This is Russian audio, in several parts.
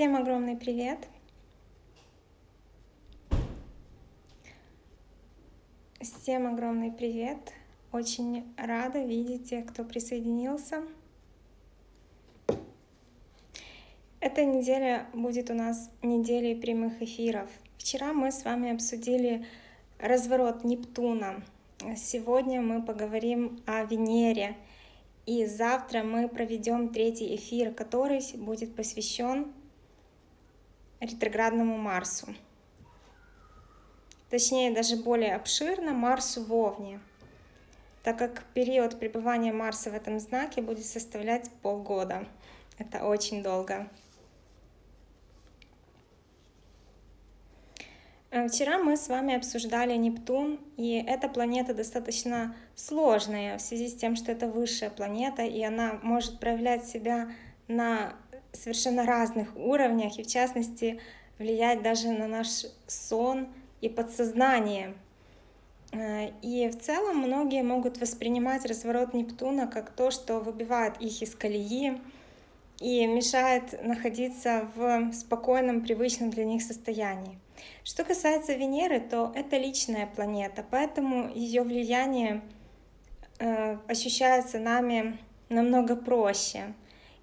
Всем огромный привет! Всем огромный привет! Очень рада видеть тех, кто присоединился. Эта неделя будет у нас неделей прямых эфиров. Вчера мы с вами обсудили разворот Нептуна. Сегодня мы поговорим о Венере. И завтра мы проведем третий эфир, который будет посвящен ретроградному Марсу. Точнее, даже более обширно Марсу в Овне, так как период пребывания Марса в этом знаке будет составлять полгода. Это очень долго. Э, вчера мы с вами обсуждали Нептун, и эта планета достаточно сложная в связи с тем, что это высшая планета, и она может проявлять себя на совершенно разных уровнях, и в частности влиять даже на наш сон и подсознание. Э, и в целом многие могут воспринимать разворот Нептуна как то, что выбивает их из колеи и мешает находиться в спокойном, привычном для них состоянии. Что касается Венеры, то это личная планета, поэтому ее влияние э, ощущается нами намного проще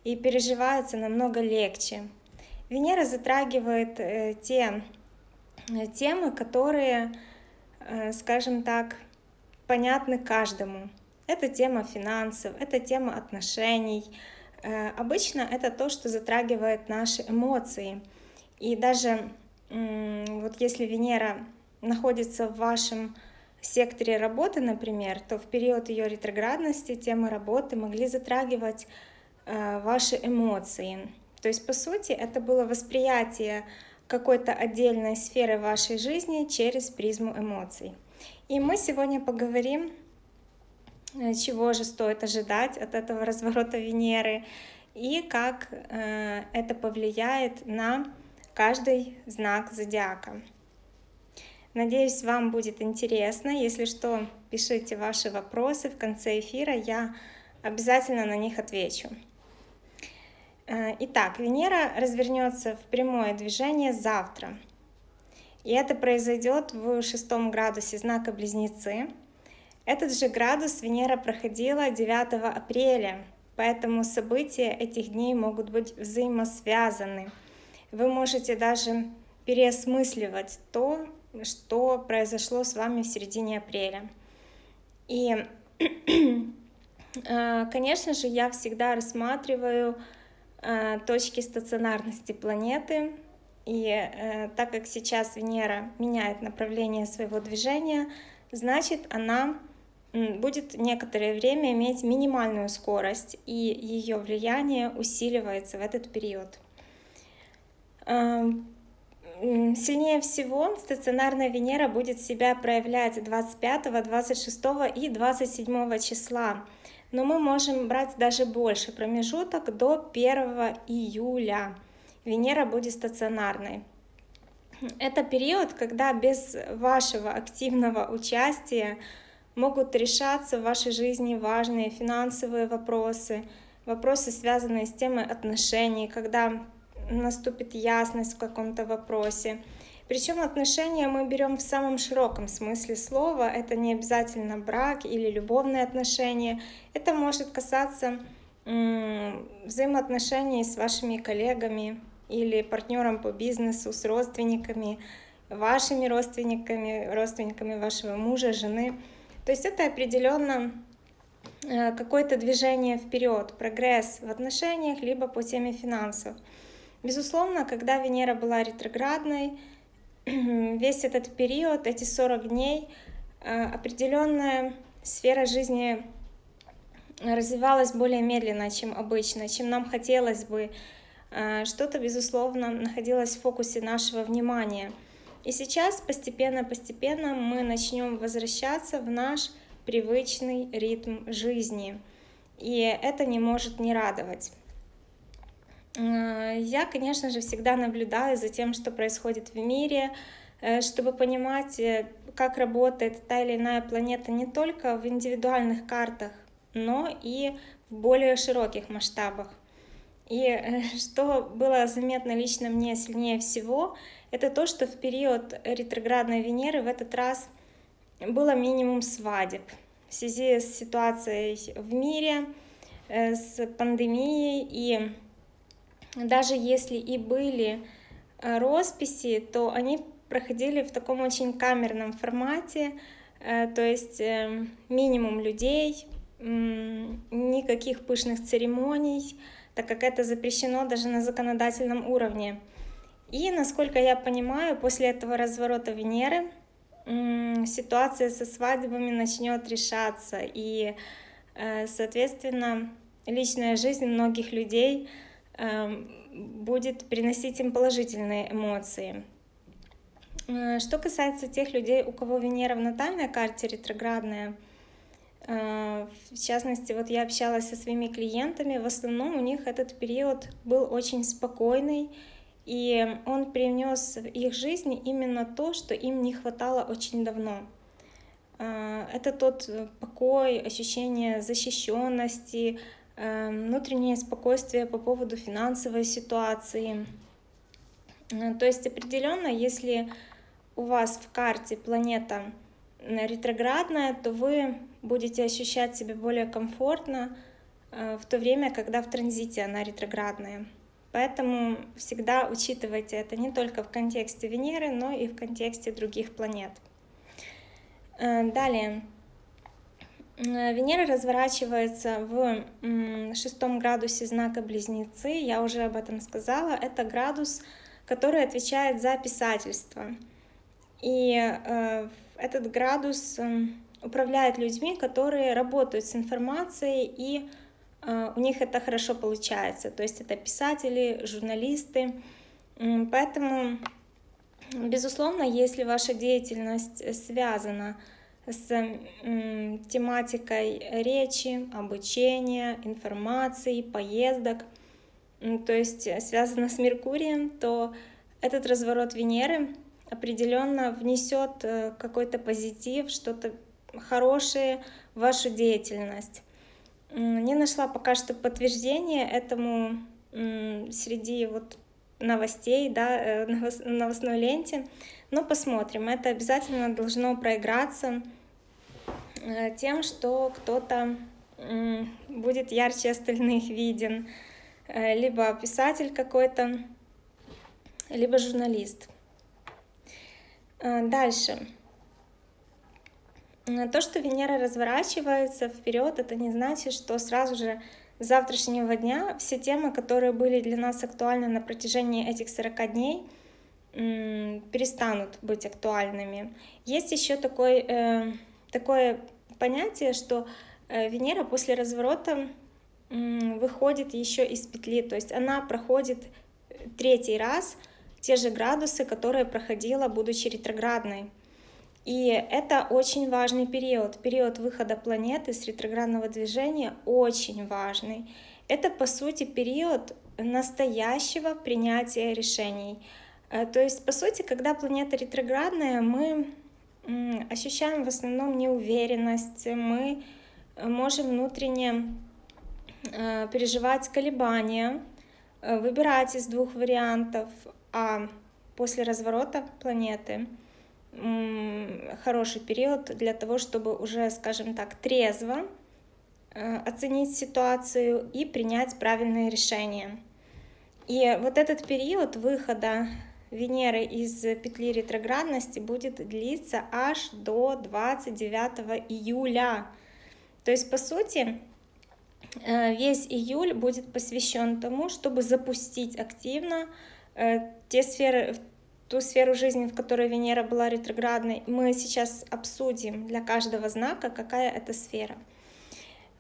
и переживается намного легче. Венера затрагивает э, те э, темы, которые, э, скажем так, понятны каждому. Это тема финансов, это тема отношений. Обычно это то, что затрагивает наши эмоции. И даже вот если Венера находится в вашем секторе работы, например, то в период ее ретроградности темы работы могли затрагивать Э, ваши эмоции. То есть, по сути, это было восприятие какой-то отдельной сферы вашей жизни через призму эмоций. И мы сегодня поговорим, э, чего же стоит ожидать от этого разворота Венеры и как э, это повлияет на каждый знак зодиака. Надеюсь, вам будет интересно. Если что, пишите ваши вопросы в конце эфира, я обязательно на них отвечу. Э, итак, Венера развернется в прямое движение завтра. И это произойдет в шестом градусе знака Близнецы. Этот же градус Венера проходила 9 апреля, поэтому события этих дней могут быть взаимосвязаны. Вы можете даже переосмысливать то, что произошло с вами в середине апреля. И, э, конечно же, я всегда рассматриваю точки стационарности планеты. И э, так как сейчас Венера меняет направление своего движения, значит она будет некоторое время иметь минимальную скорость, и ее влияние усиливается в этот период. Э, сильнее всего стационарная Венера будет себя проявлять 25, 26 и 27 числа но мы можем брать даже больше промежуток до 1 июля. Венера будет стационарной. Это период, когда без вашего активного участия могут решаться в вашей жизни важные финансовые вопросы, вопросы, связанные с темой отношений, когда наступит ясность в каком-то вопросе, причем отношения мы берем в самом широком смысле слова. Это не обязательно брак или любовные отношения. Это может касаться взаимоотношений с вашими коллегами или партнером по бизнесу, с родственниками, вашими родственниками, родственниками вашего мужа, жены. То есть это определенно э, какое-то движение вперед, прогресс в отношениях, либо по теме финансов. Безусловно, когда Венера была ретроградной, весь этот период, эти 40 дней, э, определенная сфера жизни развивалась более медленно, чем обычно, чем нам хотелось бы. Э, что-то, безусловно, находилось в фокусе нашего внимания. И сейчас постепенно-постепенно мы начнем возвращаться в наш привычный ритм жизни. И это не может не радовать. Э, я, конечно же, всегда наблюдаю за тем, что происходит в мире, э, чтобы понимать, э, как работает та или иная планета не только в индивидуальных картах, но и в более широких масштабах. И что было заметно лично мне сильнее всего, это то, что в период ретроградной Венеры в этот раз было минимум свадеб в связи с ситуацией в мире, с пандемией. И даже если и были э, росписи, то они проходили в таком очень камерном формате, э, то есть минимум людей, никаких пышных церемоний, так как это запрещено даже на законодательном уровне. И, насколько я понимаю, после этого разворота Венеры ситуация со свадьбами начнет решаться, и, э, соответственно, личная жизнь многих людей будет приносить им положительные эмоции. Э, что касается тех людей, у кого Венера в натальной карте ретроградная, э, в частности, вот я общалась со своими клиентами, в основном у них этот период был очень спокойный, и он принес в их жизни именно то, что им не хватало очень давно. А, это тот покой, ощущение защищенности, э, внутреннее спокойствие по поводу финансовой ситуации. А, то есть определенно, если у вас в карте планета ретроградная, то вы будете ощущать себя более комфортно э, в то время, когда в транзите она ретроградная. Поэтому всегда учитывайте это не только в контексте Венеры, но и в контексте других планет. Э, далее. Э, Венера разворачивается в шестом градусе знака Близнецы. Я уже об этом сказала. Это градус, который отвечает за писательство. И э, этот градус управляет людьми, которые работают с информацией и а, у них это хорошо получается. То есть это писатели, журналисты. Поэтому, безусловно, если ваша деятельность связана с тематикой речи, обучения, информации, поездок, то есть связано с Меркурием, то этот разворот Венеры определенно внесет э, какой-то позитив, что-то хорошее в вашу деятельность. Не нашла пока что подтверждения этому среди вот новостей, да, э, новостной ленте, но посмотрим. Это обязательно должно проиграться э, тем, что кто-то будет ярче остальных виден, э, либо писатель какой-то, либо журналист. Дальше. То, что Венера разворачивается вперед, это не значит, что сразу же с завтрашнего дня все темы, которые были для нас актуальны на протяжении этих 40 дней, перестанут быть актуальными. Есть еще такой, э, такое понятие, что э, Венера после разворота э, выходит еще из петли, то есть она проходит третий раз те же градусы, которые проходила, будучи ретроградной. И это очень важный период. Период выхода планеты с ретроградного движения очень важный. Это, по сути, период настоящего принятия решений. Э, то есть, по сути, когда планета ретроградная, мы ощущаем в основном неуверенность, мы можем внутренне э, переживать колебания, э, выбирать из двух вариантов, а после разворота планеты — хороший период для того, чтобы уже, скажем так, трезво э, оценить ситуацию и принять правильные решения. И вот этот период выхода Венеры из петли ретроградности будет длиться аж до 29 июля. То есть, по сути, э, весь июль будет посвящен тому, чтобы запустить активно э, те сферы, ту сферу жизни, в которой Венера была ретроградной, мы сейчас обсудим для каждого знака, какая это сфера.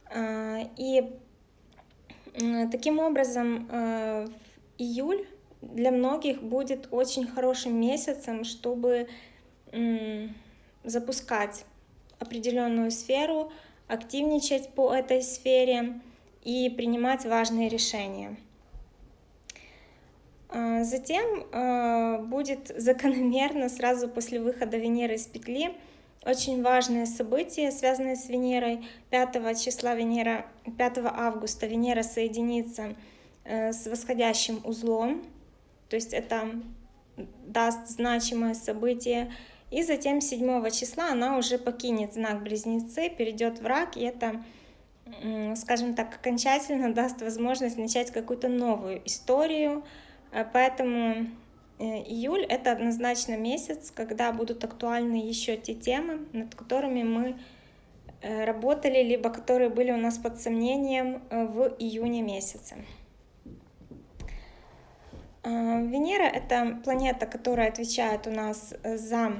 А, и таким образом э, июль для многих будет очень хорошим месяцем, чтобы запускать определенную сферу, активничать по этой сфере и принимать важные решения. А, затем а, будет закономерно сразу после выхода Венеры из петли очень важное событие, связанное с Венерой. 5 числа Венера, 5 августа Венера соединится с восходящим узлом, то есть это даст значимое событие. И затем 7 числа она уже покинет знак Близнецы, перейдет в рак, и это, скажем так, окончательно даст возможность начать какую-то новую историю. Э, поэтому э, июль — это однозначно месяц, когда будут актуальны еще те темы, над которыми мы э, работали, либо которые были у нас под сомнением в июне месяце. Венера — это планета, которая отвечает у нас за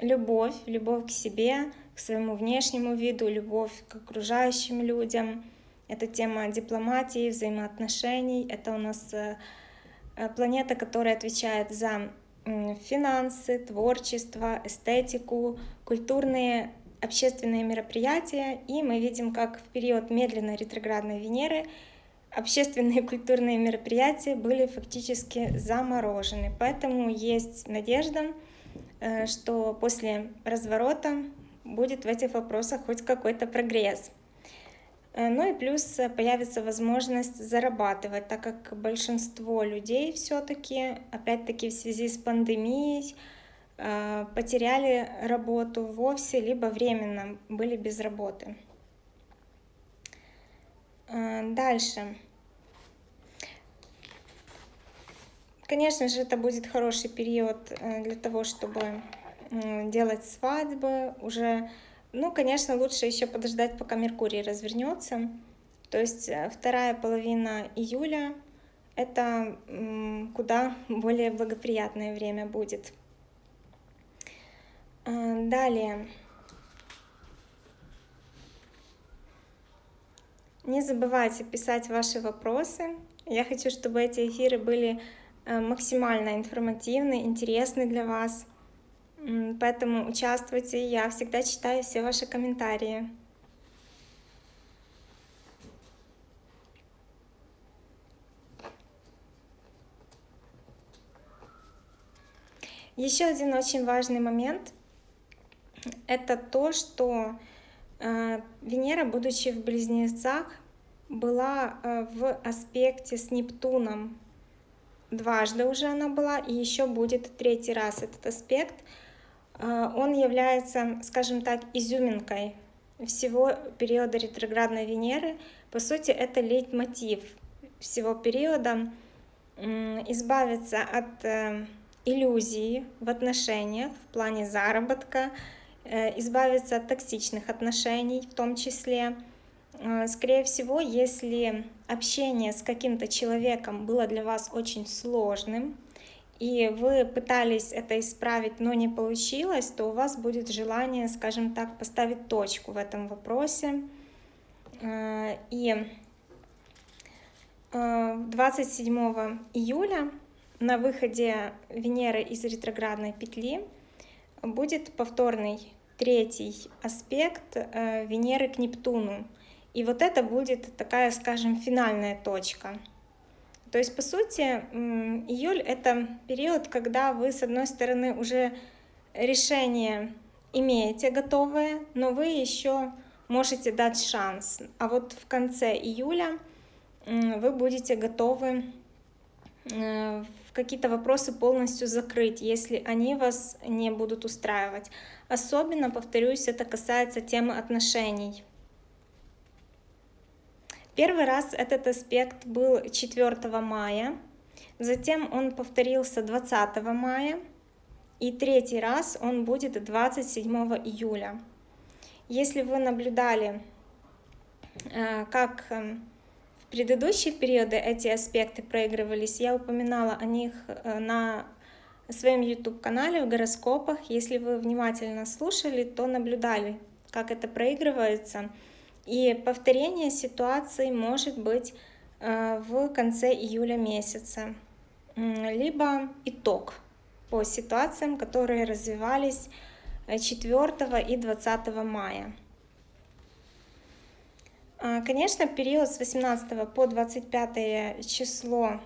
любовь, любовь к себе, к своему внешнему виду, любовь к окружающим людям. Это тема дипломатии, взаимоотношений. Это у нас э, э, планета, которая отвечает за финансы, творчество, эстетику, культурные, общественные мероприятия. И мы видим, как в период медленной ретроградной Венеры общественные и культурные мероприятия были фактически заморожены. Поэтому есть надежда, Э, что после разворота будет в этих вопросах хоть какой-то прогресс. Э, ну и плюс э, появится возможность зарабатывать, так как большинство людей все-таки, опять-таки в связи с пандемией, потеряли работу вовсе, либо временно были без работы. Дальше. Конечно же, это будет хороший период э, для того, чтобы делать свадьбы уже. Ну, конечно, лучше еще подождать, пока Меркурий развернется. То есть э, вторая половина июля — это куда более благоприятное время будет. Э, далее. Не забывайте писать ваши вопросы. Я хочу, чтобы эти эфиры были Э, максимально информативный, интересный для вас. Поэтому участвуйте, я всегда читаю все ваши комментарии. Еще один очень важный момент — это то, что Венера, будучи в Близнецах, была э, в аспекте с Нептуном дважды уже она была, и еще будет третий раз этот аспект. А, он является, скажем так, изюминкой всего периода ретроградной Венеры. По сути, это лейтмотив всего периода избавиться от э, иллюзии в отношениях в плане заработка, э, избавиться от токсичных отношений в том числе, Э, скорее всего, если общение с каким-то человеком было для вас очень сложным, и вы пытались это исправить, но не получилось, то у вас будет желание, скажем так, поставить точку в этом вопросе. Э, и 27 э, июля на выходе Венеры из ретроградной петли будет повторный третий аспект Венеры к Нептуну. И вот это будет такая, скажем, финальная точка. То есть, по сути, июль — это период, когда вы, с одной стороны, уже решение имеете готовое, но вы еще можете дать шанс. А вот в конце июля вы будете готовы э, какие-то вопросы полностью закрыть, если они вас не будут устраивать. Особенно, повторюсь, это касается темы отношений. Первый раз этот аспект был 4 мая, затем он повторился 20 мая, и третий раз он будет 27 июля. Если вы наблюдали, э, как э, предыдущие периоды эти аспекты проигрывались, я упоминала о них э, на своем YouTube-канале в гороскопах. Если вы внимательно слушали, то наблюдали, как это проигрывается. И повторение ситуации может быть э, в конце июля месяца, либо итог по ситуациям, которые развивались 4 э, и 20 мая. А, конечно, период с 18 по 25 число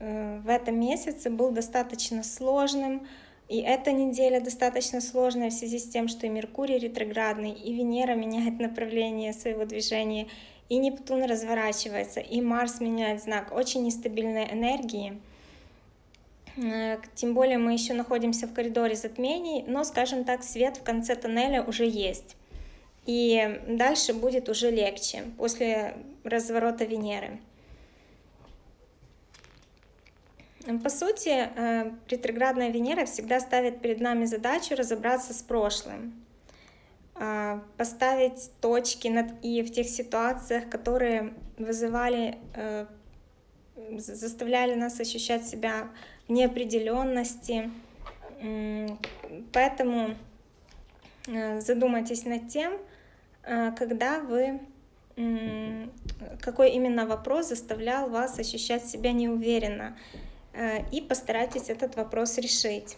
э, в этом месяце был достаточно сложным, и эта неделя достаточно сложная в связи с тем, что и Меркурий ретроградный, и Венера меняет направление своего движения, и Нептун разворачивается, и Марс меняет знак. Очень нестабильные энергии. Э, тем более мы еще находимся в коридоре затмений, но, скажем так, свет в конце тоннеля уже есть. И дальше будет уже легче после разворота Венеры. По сути, э, ретроградная Венера всегда ставит перед нами задачу разобраться с прошлым, а, поставить точки над «и» в тех ситуациях, которые вызывали, э, заставляли нас ощущать себя в неопределенности. Поэтому э, задумайтесь над тем, когда вы какой именно вопрос заставлял вас ощущать себя неуверенно, Э, и постарайтесь этот вопрос решить.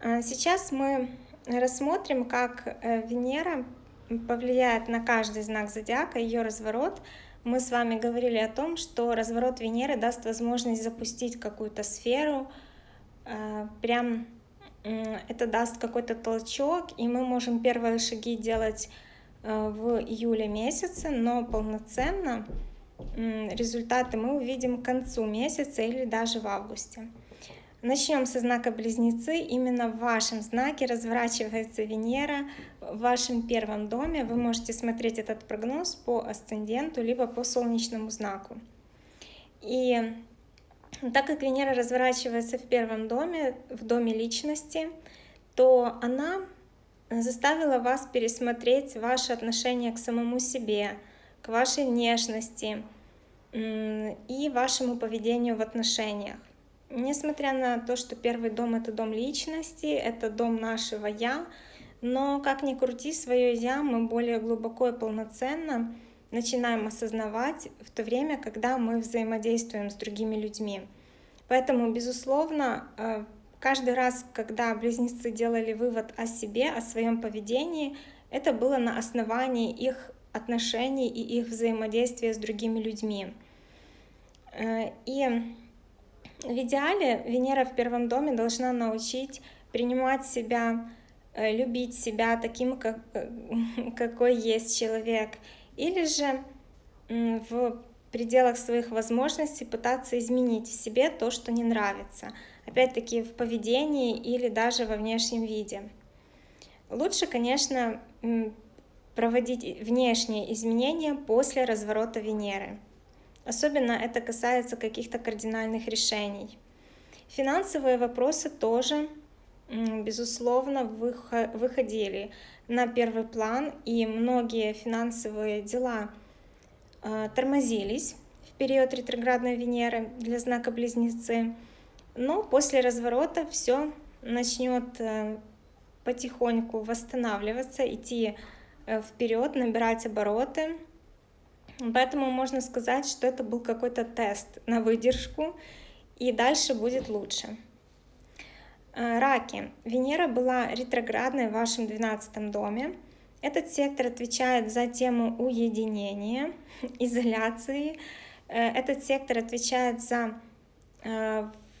А сейчас мы рассмотрим, как э, Венера повлияет на каждый знак зодиака, ее разворот. Мы с вами говорили о том, что разворот Венеры даст возможность запустить какую-то сферу, прям это даст какой-то толчок, и мы можем первые шаги делать в июле месяце, но полноценно результаты мы увидим к концу месяца или даже в августе. Начнем со знака Близнецы. Именно в вашем знаке разворачивается Венера в вашем первом доме. Вы можете смотреть этот прогноз по асценденту, либо по солнечному знаку. И так как Венера разворачивается в первом доме, в доме личности, то она заставила вас пересмотреть ваше отношение к самому себе, к вашей внешности и вашему поведению в отношениях. Несмотря на то, что первый дом — это дом личности, это дом нашего «я», но как ни крути, свое «я» мы более глубоко и полноценно начинаем осознавать в то время, когда мы взаимодействуем с другими людьми. Поэтому, безусловно, э, каждый раз, когда близнецы делали вывод о себе, о своем поведении, это было на основании их отношений и их взаимодействия с другими людьми. Э, и в идеале Венера в первом доме должна научить принимать себя, э, любить себя таким, как, какой есть человек, или же в пределах своих возможностей пытаться изменить в себе то, что не нравится, опять-таки в поведении или даже во внешнем виде. Лучше, конечно, проводить внешние изменения после разворота Венеры. Особенно это касается каких-то кардинальных решений. Финансовые вопросы тоже, безусловно, выходили на первый план, и многие финансовые дела э, тормозились в период ретроградной Венеры для знака Близнецы. Но после разворота все начнет э, потихоньку восстанавливаться, идти Э, вперед, набирать обороты. Поэтому можно сказать, что это был какой-то тест на выдержку, и дальше будет лучше. Э, раки. Венера была ретроградной в вашем 12 доме. Этот сектор отвечает за тему уединения, изоляции. Э, этот сектор отвечает за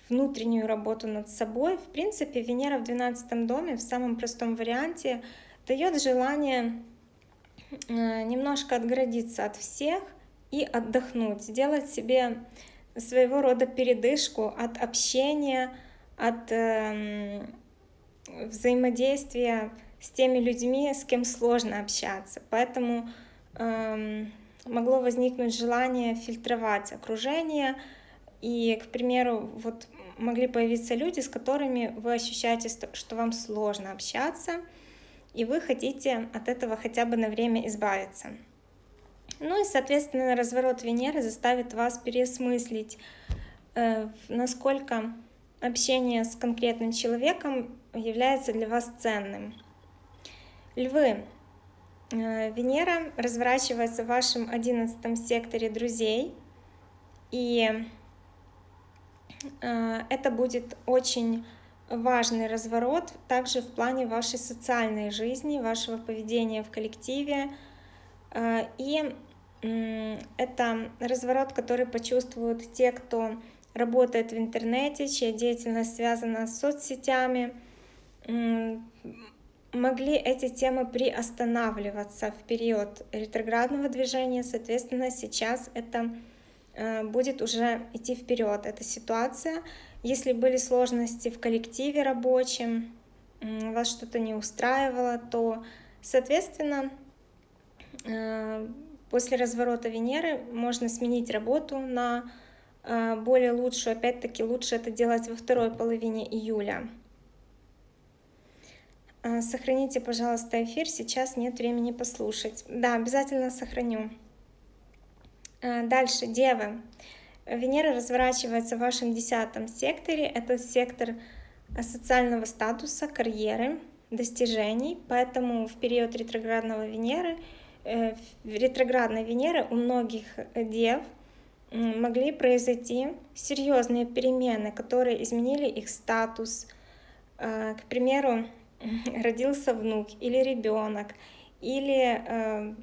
внутреннюю работу над собой. В принципе, Венера в 12 доме в самом простом варианте дает желание Э, немножко отгородиться от всех и отдохнуть, сделать себе своего рода передышку от общения, от э, взаимодействия с теми людьми, с кем сложно общаться. Поэтому э, могло возникнуть желание фильтровать окружение, и, к примеру, вот могли появиться люди, с которыми вы ощущаете, что вам сложно общаться, и вы хотите от этого хотя бы на время избавиться. Ну и, соответственно, разворот Венеры заставит вас переосмыслить, э, насколько общение с конкретным человеком является для вас ценным. Львы. Э, Венера разворачивается в вашем одиннадцатом секторе друзей, и э, это будет очень важный разворот также в плане вашей социальной жизни, вашего поведения в коллективе. Э, и это разворот, который почувствуют те, кто работает в интернете, чья деятельность связана с соцсетями. могли эти темы приостанавливаться в период ретроградного движения, соответственно, сейчас это э, будет уже идти вперед, эта ситуация. Если были сложности в коллективе рабочем, вас что-то не устраивало, то, соответственно, э, после разворота Венеры можно сменить работу на более лучшую. Опять-таки, лучше это делать во второй половине июля. Э, сохраните, пожалуйста, эфир, сейчас нет времени послушать. Да, обязательно сохраню. Дальше, Девы. Венера разворачивается в вашем десятом секторе. Это сектор социального статуса, карьеры, достижений. Поэтому в период ретроградного Венеры, э, ретроградной Венеры у многих дев могли произойти серьезные перемены, которые изменили их статус. Э, к примеру, родился внук или ребенок, или э,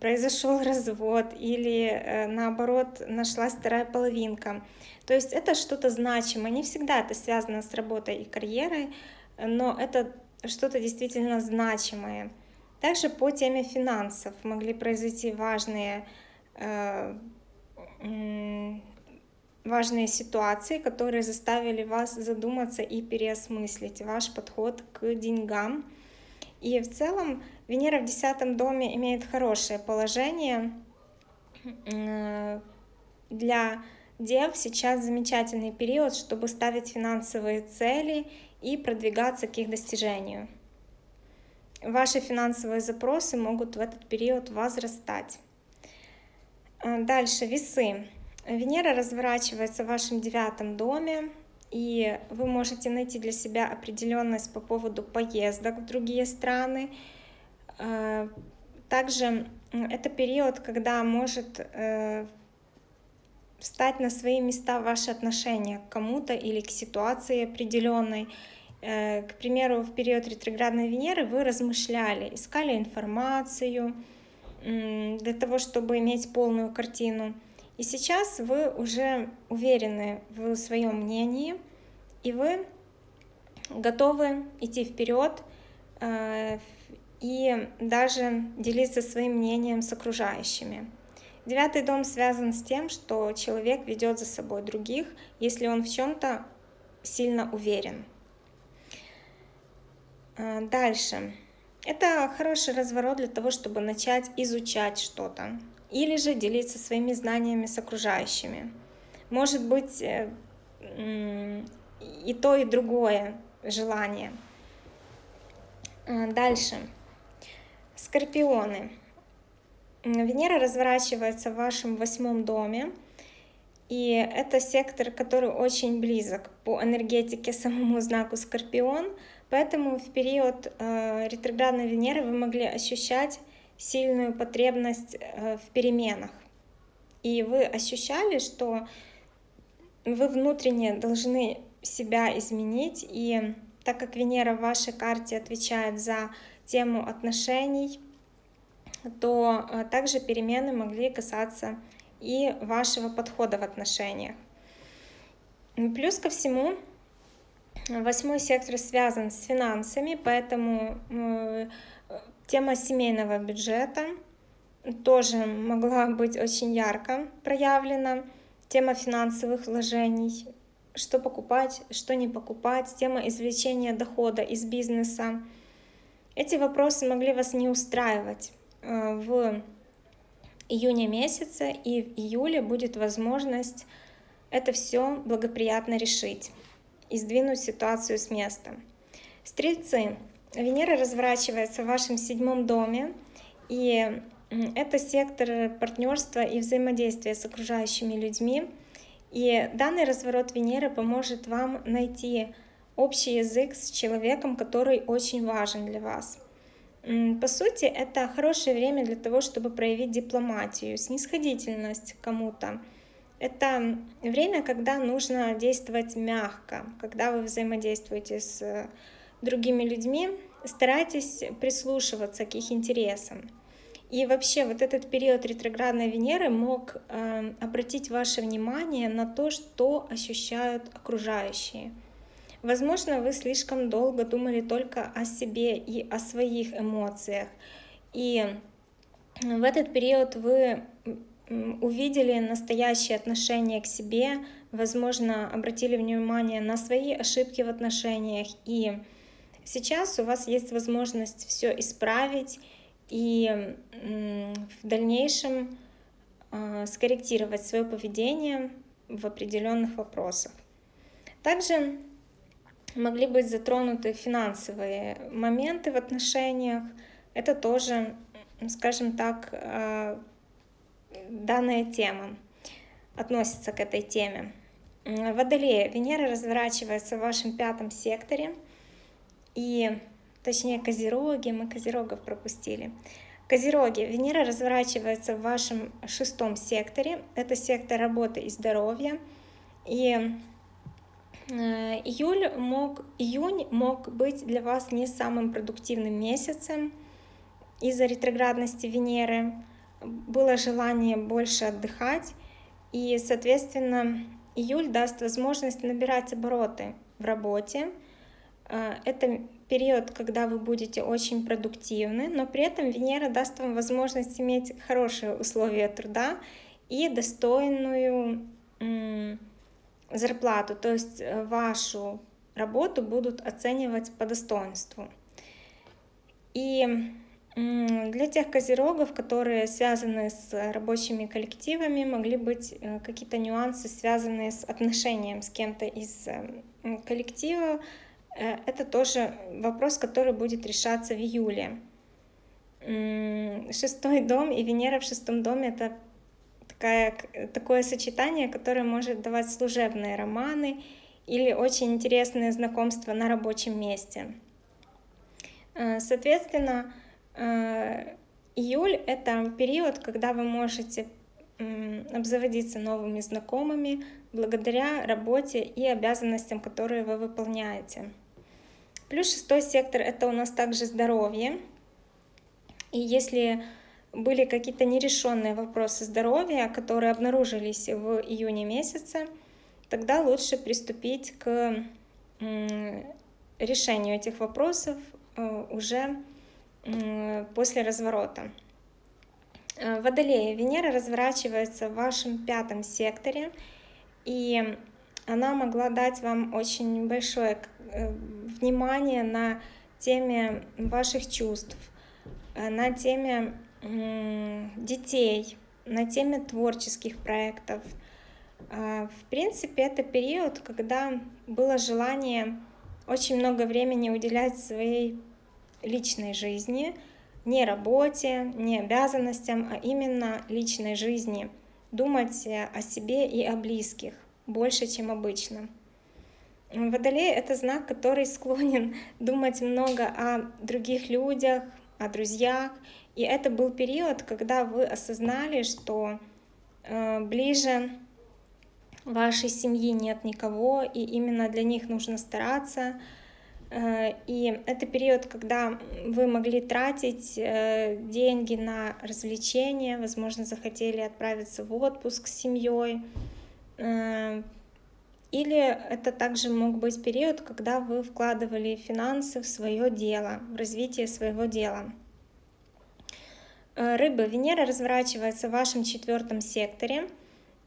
произошел развод, или наоборот нашлась вторая половинка. То есть это что-то значимое. Не всегда это связано с работой и карьерой, но это что-то действительно значимое. Также по теме финансов могли произойти важные, э, важные ситуации, которые заставили вас задуматься и переосмыслить ваш подход к деньгам. И в целом Венера в десятом доме имеет хорошее положение э, для Дев сейчас замечательный период, чтобы ставить финансовые цели и продвигаться к их достижению. Ваши финансовые запросы могут в этот период возрастать. А, дальше, весы. Венера разворачивается в вашем девятом доме, и вы можете найти для себя определенность по поводу поездок в другие страны. А, также это период, когда может э, встать на свои места ваши отношения к кому-то или к ситуации определенной. Э, к примеру, в период ретроградной Венеры вы размышляли, искали информацию для того, чтобы иметь полную картину. И сейчас вы уже уверены в своем мнении, и вы готовы идти вперед э, и даже делиться своим мнением с окружающими. Девятый дом связан с тем, что человек ведет за собой других, если он в чем-то сильно уверен. А, дальше. Это хороший разворот для того, чтобы начать изучать что-то или же делиться своими знаниями с окружающими. Может быть э, и то, и другое желание. А, дальше. Скорпионы. Венера разворачивается в вашем восьмом доме, и это сектор, который очень близок по энергетике самому знаку Скорпион, поэтому в период э, ретроградной Венеры вы могли ощущать сильную потребность э, в переменах. И вы ощущали, что вы внутренне должны себя изменить, и так как Венера в вашей карте отвечает за тему отношений, то э, также перемены могли касаться и вашего подхода в отношениях. Плюс ко всему, восьмой сектор связан с финансами, поэтому э, тема семейного бюджета тоже могла быть очень ярко проявлена. Тема финансовых вложений, что покупать, что не покупать, тема извлечения дохода из бизнеса. Эти вопросы могли вас не устраивать. Э, в июне месяце, и в июле будет возможность это все благоприятно решить и сдвинуть ситуацию с места. Стрельцы. Венера разворачивается в вашем седьмом доме, и это сектор партнерства и взаимодействия с окружающими людьми. И данный разворот Венеры поможет вам найти общий язык с человеком, который очень важен для вас. По сути, это хорошее время для того, чтобы проявить дипломатию, снисходительность кому-то. Это время, когда нужно действовать мягко, когда вы взаимодействуете с другими людьми, старайтесь прислушиваться к их интересам. И вообще вот этот период ретроградной Венеры мог э, обратить ваше внимание на то, что ощущают окружающие. Возможно, вы слишком долго думали только о себе и о своих эмоциях. И в этот период вы увидели настоящее отношение к себе, возможно, обратили внимание на свои ошибки в отношениях. И сейчас у вас есть возможность все исправить и в дальнейшем а, скорректировать свое поведение в определенных вопросах. Также могли быть затронуты финансовые моменты в отношениях. Это тоже, скажем так, а, данная тема относится к этой теме. Водолея. Венера разворачивается в вашем пятом секторе. И, точнее, Козероги, мы Козерогов пропустили. Козероги. Венера разворачивается в вашем шестом секторе. Это сектор работы и здоровья. И Э, июль мог, июнь мог быть для вас не самым продуктивным месяцем из-за ретроградности Венеры. Было желание больше отдыхать, и, соответственно, июль даст возможность набирать обороты в работе. Э, это период, когда вы будете очень продуктивны, но при этом Венера даст вам возможность иметь хорошие условия труда и достойную зарплату, то есть э, вашу работу будут оценивать по достоинству. И для тех козерогов, которые связаны с рабочими коллективами, могли быть э, какие-то нюансы, связанные с отношением с кем-то из э, коллектива. Это тоже вопрос, который будет решаться в июле. Шестой дом и Венера в шестом доме — это такая, такое сочетание, которое может давать служебные романы или очень интересные знакомства на рабочем месте. Э, соответственно, э, июль — это период, когда вы можете обзаводиться новыми знакомыми благодаря работе и обязанностям, которые вы выполняете. Плюс шестой сектор — это у нас также здоровье. И если были какие-то нерешенные вопросы здоровья, которые обнаружились в июне месяце, тогда лучше приступить к решению этих вопросов э, уже после разворота. Э, Водолея. Венера разворачивается в вашем пятом секторе, и она могла дать вам очень большое э, внимание на теме ваших чувств, на теме детей, на теме творческих проектов. А, в принципе, это период, когда было желание очень много времени уделять своей личной жизни, не работе, не обязанностям, а именно личной жизни, думать о себе и о близких больше, чем обычно. Водолей — это знак, который склонен думать много о других людях, о друзьях и это был период, когда вы осознали, что э, ближе вашей семьи нет никого, и именно для них нужно стараться. Э, и это период, когда вы могли тратить э, деньги на развлечения, возможно, захотели отправиться в отпуск с семьей. Э, или это также мог быть период, когда вы вкладывали финансы в свое дело, в развитие своего дела. Рыбы, Венера разворачивается в вашем четвертом секторе,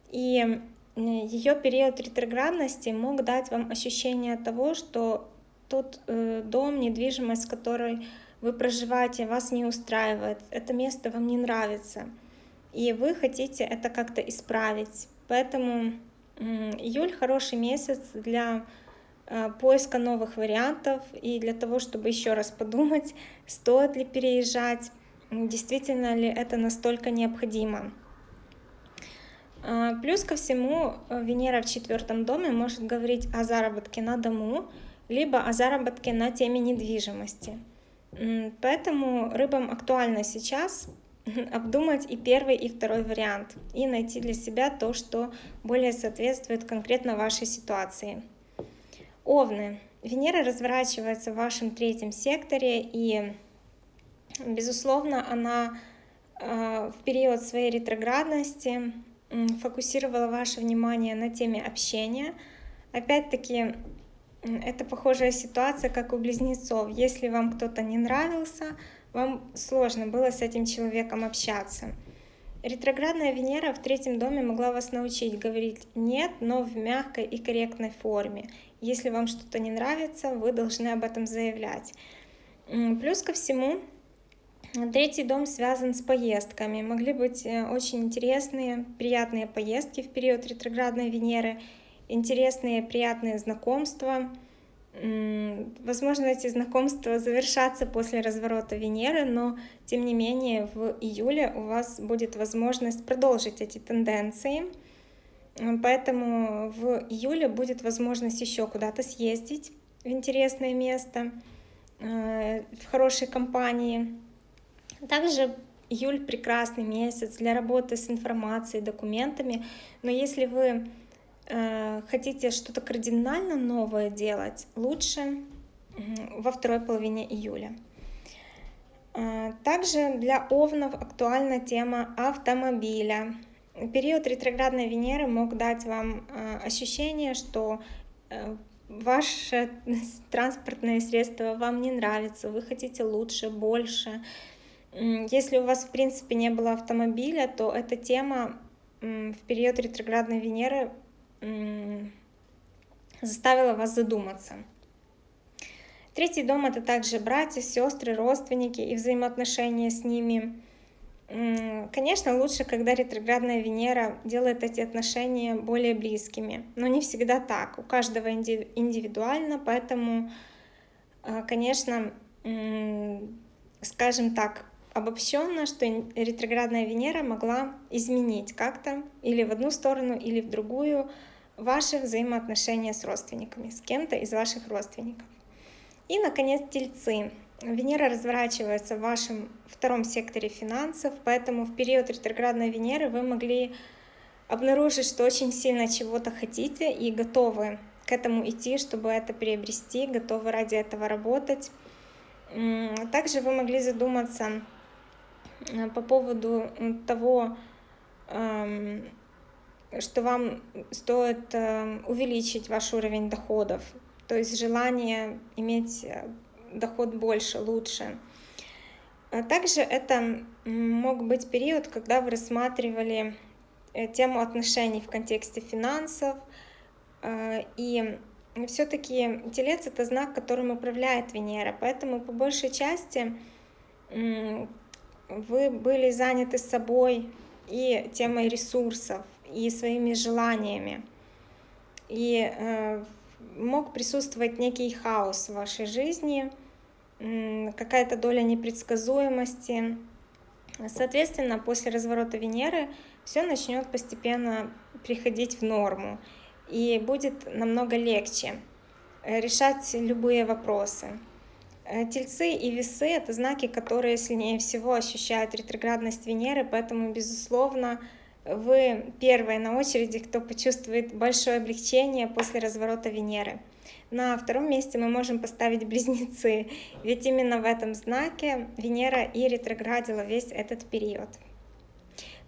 и ее период ретроградности мог дать вам ощущение того, что тот э, дом, недвижимость, в которой вы проживаете, вас не устраивает, это место вам не нравится, и вы хотите это как-то исправить. Поэтому июль хороший месяц для э, поиска новых вариантов и для того, чтобы еще раз подумать, стоит ли переезжать, действительно ли это настолько необходимо. А, плюс ко всему, э, Венера в четвертом доме может говорить о заработке на дому, либо о заработке на теме недвижимости. Поэтому рыбам актуально сейчас обдумать и первый, и второй вариант, и найти для себя то, что более соответствует конкретно вашей ситуации. Овны. Венера разворачивается в вашем третьем секторе, и Безусловно, она э, в период своей ретроградности фокусировала ваше внимание на теме общения. Опять-таки, это похожая ситуация, как у близнецов. Если вам кто-то не нравился, вам сложно было с этим человеком общаться. Ретроградная Венера в третьем доме могла вас научить говорить «нет», но в мягкой и корректной форме. Если вам что-то не нравится, вы должны об этом заявлять. Плюс ко всему, третий дом связан с поездками. Могли быть э, очень интересные, приятные поездки в период ретроградной Венеры, интересные, приятные знакомства – Возможно, эти знакомства завершатся после разворота Венеры, но тем не менее в июле у вас будет возможность продолжить эти тенденции. Поэтому в июле будет возможность еще куда-то съездить в интересное место, э, в хорошей компании. Также июль прекрасный месяц для работы с информацией, документами, но если вы хотите что-то кардинально новое делать, лучше во второй половине июля. Э, также для овнов актуальна тема автомобиля. Период ретроградной Венеры мог дать вам э, ощущение, что ваше транспортное средство вам не нравится, вы хотите лучше, больше. Если у вас в принципе не было автомобиля, то эта тема в период ретроградной Венеры заставила вас задуматься. Третий дом — это также братья, сестры, родственники и взаимоотношения с ними. Конечно, лучше, когда ретроградная Венера делает эти отношения более близкими, но не всегда так, у каждого индивидуально, поэтому, а, конечно, скажем так, обобщенно, что ретроградная Венера могла изменить как-то или в одну сторону, или в другую ваши взаимоотношения с родственниками, с кем-то из ваших родственников. И, наконец, тельцы. Венера разворачивается в вашем втором секторе финансов, поэтому в период ретроградной Венеры вы могли обнаружить, что очень сильно чего-то хотите и готовы к этому идти, чтобы это приобрести, готовы ради этого работать. Также вы могли задуматься по поводу того, эм, что вам стоит эм, увеличить ваш уровень доходов, то есть желание иметь э, доход больше, лучше. А также это мог быть период, когда вы рассматривали э, тему отношений в контексте финансов, э, и все-таки Телец — это знак, которым управляет Венера, поэтому по большей части вы были заняты собой и темой ресурсов, и своими желаниями. И э, мог присутствовать некий хаос в вашей жизни, какая-то доля непредсказуемости. Соответственно, после разворота Венеры все начнет постепенно приходить в норму и будет намного легче решать любые вопросы. Э, тельцы и весы — это знаки, которые сильнее всего ощущают ретроградность Венеры, поэтому, безусловно, вы первые на очереди, кто почувствует большое облегчение после разворота Венеры. На втором месте мы можем поставить близнецы, ведь именно в этом знаке Венера и ретроградила весь этот период.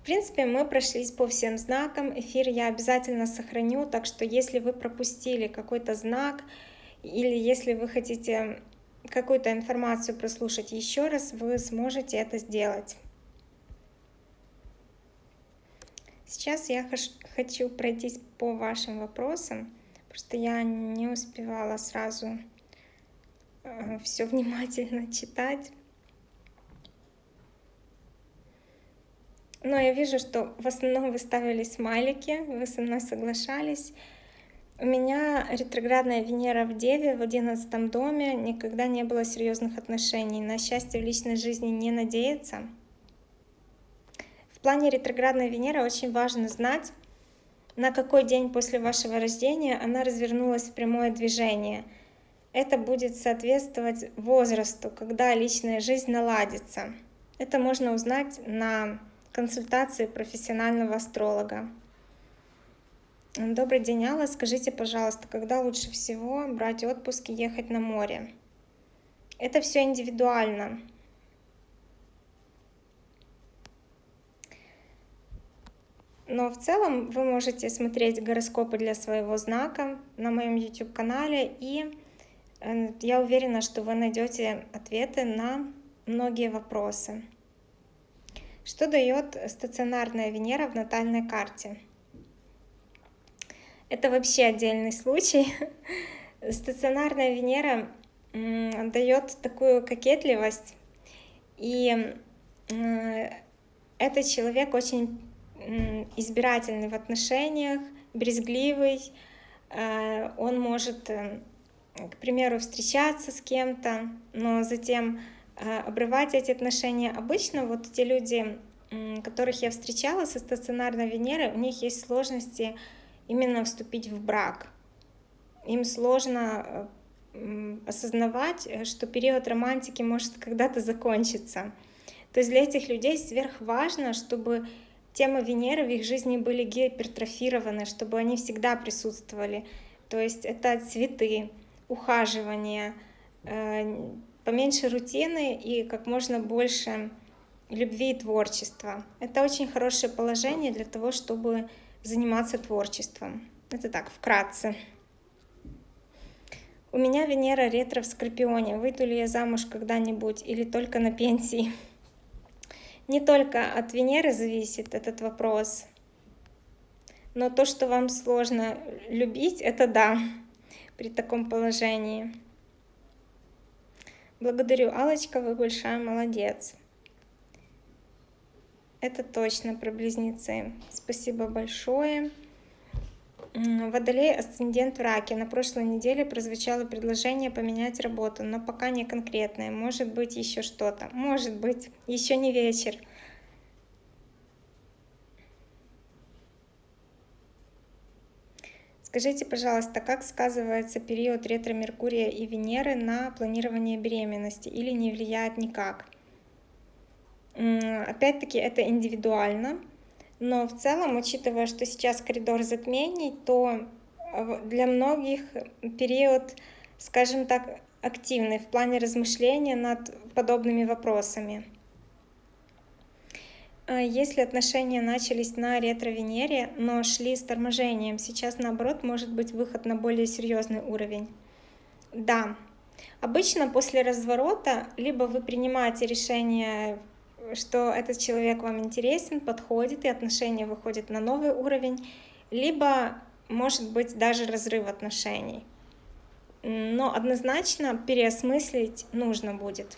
В принципе, мы прошлись по всем знакам, эфир я обязательно сохраню, так что если вы пропустили какой-то знак, или если вы хотите какую-то информацию прослушать еще раз, вы сможете это сделать. Сейчас я хочу пройтись по вашим вопросам, просто я не успевала сразу э, все внимательно читать. Но я вижу, что в основном вы ставили смайлики, вы со мной соглашались. У меня ретроградная Венера в Деве в одиннадцатом доме, никогда не было серьезных отношений. На счастье в личной жизни не надеяться. В плане ретроградной Венеры очень важно знать, на какой день после вашего рождения она развернулась в прямое движение. Это будет соответствовать возрасту, когда личная жизнь наладится. Это можно узнать на консультации профессионального астролога. Добрый день, Алла. Скажите, пожалуйста, когда лучше всего брать отпуск и ехать на море? Это все индивидуально. Но в целом вы можете смотреть гороскопы для своего знака на моем YouTube-канале, и э, я уверена, что вы найдете ответы на многие вопросы. Что дает стационарная Венера в натальной карте? Это вообще отдельный случай. Стационарная Венера дает такую кокетливость, и этот человек очень избирательный в отношениях, брезгливый, э, он может, э, к примеру, встречаться с кем-то, но затем э, обрывать эти отношения. Обычно вот те люди, которых я встречала со стационарной Венерой, у них есть сложности именно вступить в брак. Им сложно осознавать, что период романтики может когда-то закончиться. То есть для этих людей сверхважно, чтобы темы Венеры в их жизни были гипертрофированы, чтобы они всегда присутствовали. То есть это цветы, ухаживание, э, поменьше рутины и как можно больше любви и творчества. Это очень хорошее положение для того, чтобы заниматься творчеством. Это так, вкратце. У меня Венера ретро в Скорпионе. Выйду ли я замуж когда-нибудь или только на пенсии? Не только от Венеры зависит этот вопрос, но то, что вам сложно любить, это да, при таком положении. Благодарю, алочка вы большая молодец. Это точно про близнецы. Спасибо большое. Водолей асцендент в раке. На прошлой неделе прозвучало предложение поменять работу, но пока не конкретное. Может быть еще что-то. Может быть. Еще не вечер. Скажите, пожалуйста, как сказывается период ретро-меркурия и Венеры на планирование беременности или не влияет никак? Опять-таки это индивидуально. Но в целом, учитывая, что сейчас коридор затмений, то э, для многих период, скажем так, активный в плане размышления над подобными вопросами. А если отношения начались на ретро-Венере, но шли с торможением, сейчас наоборот может быть выход на более серьезный уровень. Да, обычно после разворота либо вы принимаете решение что этот человек вам интересен, подходит, и отношения выходят на новый уровень, либо может быть даже разрыв отношений. Но однозначно переосмыслить нужно будет.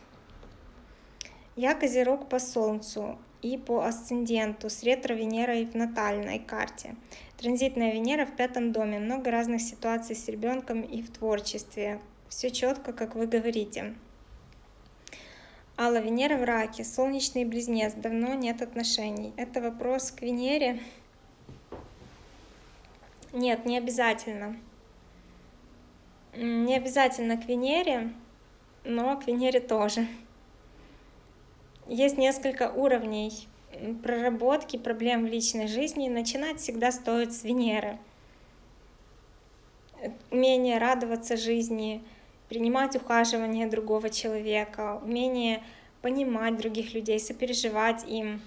Я Козерог по Солнцу и по асценденту с ретро-Венерой в натальной карте. Транзитная Венера в пятом доме. Много разных ситуаций с ребенком и в творчестве. Все четко, как вы говорите. Алла, Венера в раке, солнечный близнец, давно нет отношений. Это вопрос к Венере? Нет, не обязательно. Не обязательно к Венере, но к Венере тоже. Есть несколько уровней проработки проблем в личной жизни. Начинать всегда стоит с Венеры. Умение радоваться жизни, принимать ухаживание другого человека, умение понимать других людей, сопереживать им,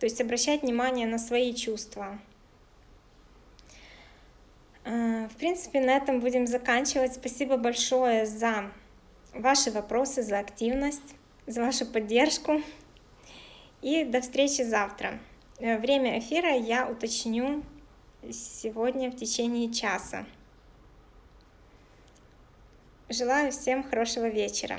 то есть обращать внимание на свои чувства. А, в принципе, на этом будем заканчивать. Спасибо большое за ваши вопросы, за активность, за вашу поддержку. И до встречи завтра. Э, время эфира я уточню сегодня в течение часа. Желаю всем хорошего вечера.